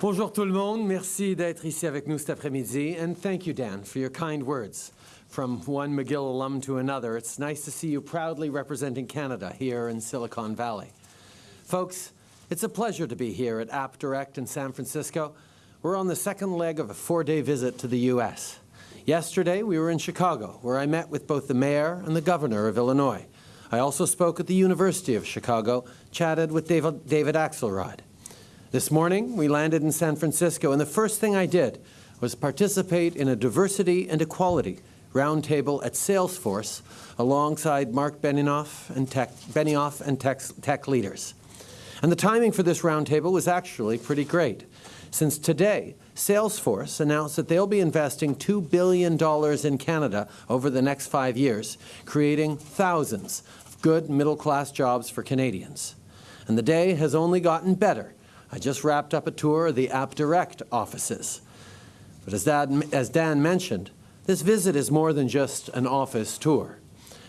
Bonjour tout le monde. Merci d'être ici avec nous cet après-midi. And thank you, Dan, for your kind words. From one McGill alum to another, it's nice to see you proudly representing Canada here in Silicon Valley. Folks, it's a pleasure to be here at AppDirect in San Francisco. We're on the second leg of a four-day visit to the U.S. Yesterday, we were in Chicago, where I met with both the mayor and the governor of Illinois. I also spoke at the University of Chicago, chatted with David, David Axelrod. This morning, we landed in San Francisco, and the first thing I did was participate in a diversity and equality roundtable at Salesforce alongside Marc Benioff and tech, Benioff and tech, tech leaders. And the timing for this roundtable was actually pretty great, since today, Salesforce announced that they'll be investing $2 billion in Canada over the next five years, creating thousands of good middle-class jobs for Canadians. And the day has only gotten better. I just wrapped up a tour of the AppDirect offices. But as Dan, as Dan mentioned, this visit is more than just an office tour.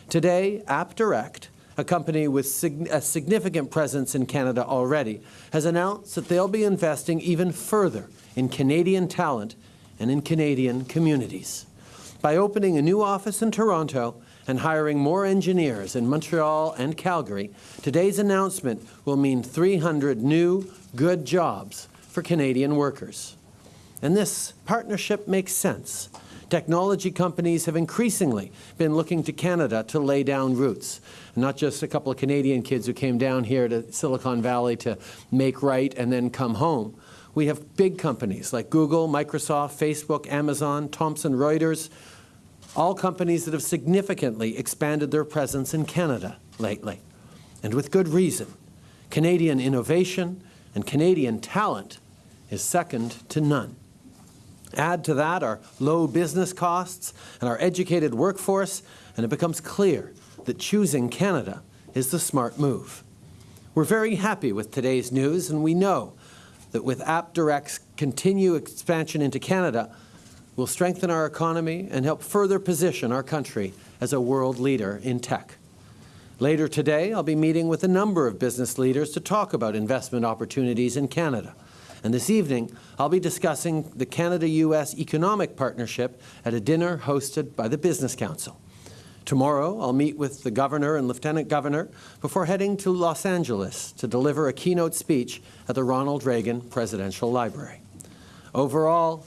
Today, AppDirect, a company with sig a significant presence in Canada already, has announced that they'll be investing even further in Canadian talent and in Canadian communities. By opening a new office in Toronto and hiring more engineers in Montreal and Calgary, today's announcement will mean 300 new, good jobs for Canadian workers. And this partnership makes sense Technology companies have increasingly been looking to Canada to lay down roots. Not just a couple of Canadian kids who came down here to Silicon Valley to make right and then come home. We have big companies like Google, Microsoft, Facebook, Amazon, Thomson Reuters, all companies that have significantly expanded their presence in Canada lately, and with good reason. Canadian innovation and Canadian talent is second to none. Add to that our low business costs and our educated workforce, and it becomes clear that choosing Canada is the smart move. We're very happy with today's news, and we know that with AppDirect's continued expansion into Canada, we'll strengthen our economy and help further position our country as a world leader in tech. Later today, I'll be meeting with a number of business leaders to talk about investment opportunities in Canada. And this evening, I'll be discussing the Canada-U.S. Economic Partnership at a dinner hosted by the Business Council. Tomorrow, I'll meet with the Governor and Lieutenant Governor before heading to Los Angeles to deliver a keynote speech at the Ronald Reagan Presidential Library. Overall,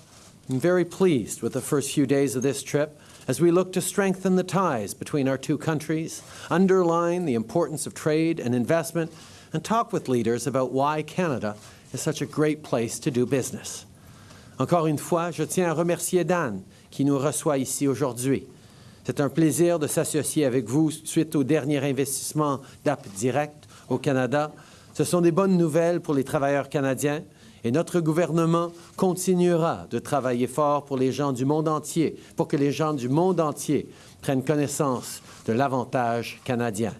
I'm very pleased with the first few days of this trip as we look to strengthen the ties between our two countries, underline the importance of trade and investment, and talk with leaders about why Canada is such a great place to do business. Encore une fois, je tiens à remercier Dan qui nous reçoit ici aujourd'hui. C'est un plaisir de s'associer avec vous suite au dernier investissement d'App Direct au Canada. Ce sont des bonnes nouvelles pour les travailleurs canadiens et notre gouvernement continuera de travailler fort pour les gens du monde entier, pour que les gens du monde entier prennent connaissance de l'avantage canadien.